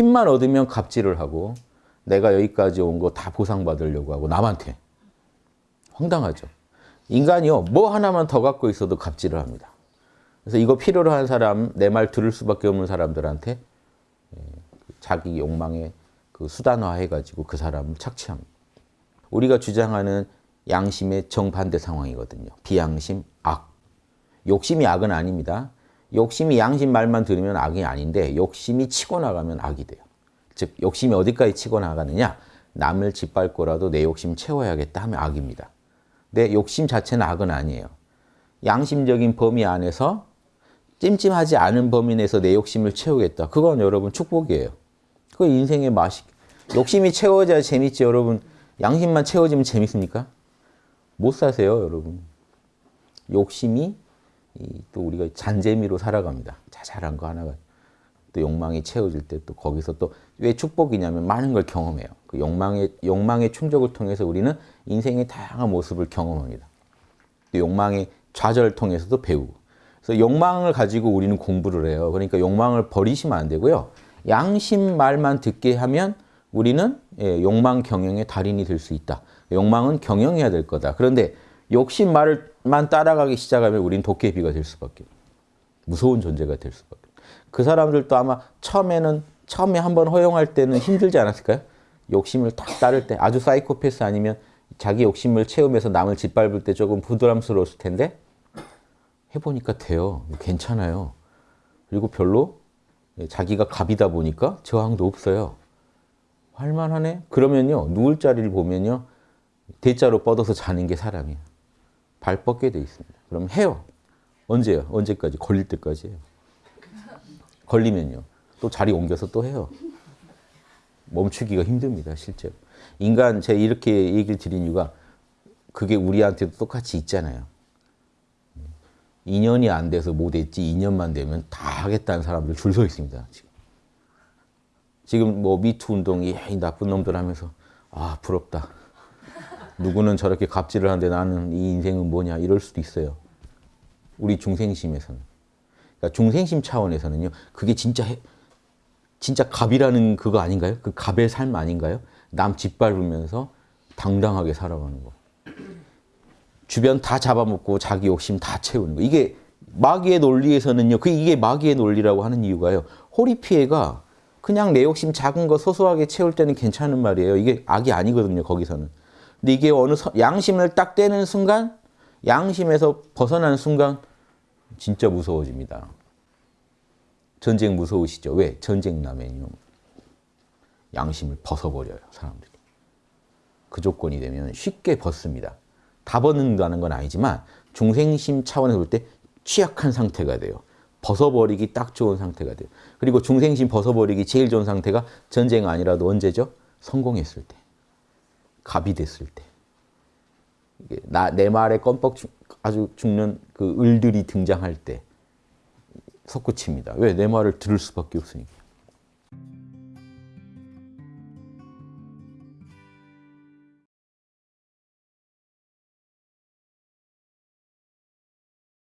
힘만 얻으면 갑질을 하고 내가 여기까지 온 거 다 보상받으려고 하고 남한테 황당하죠. 인간이요 뭐 하나만 더 갖고 있어도 갑질을 합니다. 그래서 이거 필요로 한 사람 내 말 들을 수밖에 없는 사람들한테 예, 자기 욕망에 그 수단화해가지고 그 사람을 착취합니다. 우리가 주장하는 양심의 정반대 상황이거든요. 비양심, 악. 욕심이 악은 아닙니다. 욕심이 양심 말만 들으면 악이 아닌데 욕심이 치고 나가면 악이 돼요. 즉 욕심이 어디까지 치고 나가느냐? 남을 짓밟고라도 내 욕심 채워야겠다 하면 악입니다. 내 욕심 자체는 악은 아니에요. 양심적인 범위 안에서 찜찜하지 않은 범위 내에서 내 욕심을 채우겠다. 그건 여러분 축복이에요. 그 인생의 맛이. 욕심이 채워져야 재밌지 여러분. 양심만 채워지면 재밌습니까? 못 사세요 여러분. 욕심이 또 우리가 잔재미로 살아갑니다. 자잘한 거 하나가 또 욕망이 채워질 때 또 거기서 또 왜 축복이냐면 많은 걸 경험해요. 그 욕망의 욕망의 충족을 통해서 우리는 인생의 다양한 모습을 경험합니다. 또 욕망의 좌절을 통해서도 배우고. 그래서 욕망을 가지고 우리는 공부를 해요. 그러니까 욕망을 버리시면 안 되고요. 양심 말만 듣게 하면 우리는 예, 욕망 경영의 달인이 될 수 있다. 욕망은 경영해야 될 거다. 그런데 욕심 말 만 따라가기 시작하면 우린 도깨비가 될 수밖에 무서운 존재가 될 수밖에 그 사람들도 아마 처음에는 처음에 한번 허용할 때는 힘들지 않았을까요? 욕심을 딱 따를 때 아주 사이코패스 아니면 자기 욕심을 채우면서 남을 짓밟을 때 조금 부담스러웠을 텐데 해보니까 돼요. 괜찮아요. 그리고 별로 자기가 갑이다 보니까 저항도 없어요. 할만하네? 그러면요. 누울 자리를 보면요. 대자로 뻗어서 자는 게 사람이에요. 발 뻗게 돼 있습니다. 그럼 해요. 언제요? 언제까지? 걸릴 때까지 해요. 걸리면요. 또 자리 옮겨서 또 해요. 멈추기가 힘듭니다. 실제로. 인간 제가 이렇게 얘기를 드린 이유가 그게 우리한테도 똑같이 있잖아요. 2년이 안 돼서 못했지 2년만 되면 다 하겠다는 사람들 줄 서 있습니다. 지금. 지금 뭐 미투 운동이 이 나쁜 놈들 하면서 아 부럽다. 누구는 저렇게 갑질을 하는데 나는 이 인생은 뭐냐 이럴 수도 있어요. 우리 중생심에서는. 그러니까 중생심 차원에서는요. 그게 진짜 해, 진짜 갑이라는 그거 아닌가요? 그 갑의 삶 아닌가요? 남 짓밟으면서 당당하게 살아가는 거. 주변 다 잡아먹고 자기 욕심 다 채우는 거. 이게 마귀의 논리에서는요. 그 이게 마귀의 논리라고 하는 이유가요. 호리 피해가 그냥 내 욕심 작은 거 소소하게 채울 때는 괜찮은 말이에요. 이게 악이 아니거든요. 거기서는. 근데 이게 어느 양심을 딱 떼는 순간 양심에서 벗어나는 순간 진짜 무서워집니다. 전쟁 무서우시죠? 왜? 전쟁 나면요. 양심을 벗어버려요. 사람들이. 그 조건이 되면 쉽게 벗습니다. 다 벗는다는 건 아니지만 중생심 차원에서 볼 때 취약한 상태가 돼요. 벗어버리기 딱 좋은 상태가 돼요. 그리고 중생심 벗어버리기 제일 좋은 상태가 전쟁 아니라도 언제죠? 성공했을 때. 갑이 됐을 때. 나, 내 말에 껌뻑 아주 죽는 그 을들이 등장할 때 솟구칩니다. 왜? 내 말을 들을 수밖에 없으니까.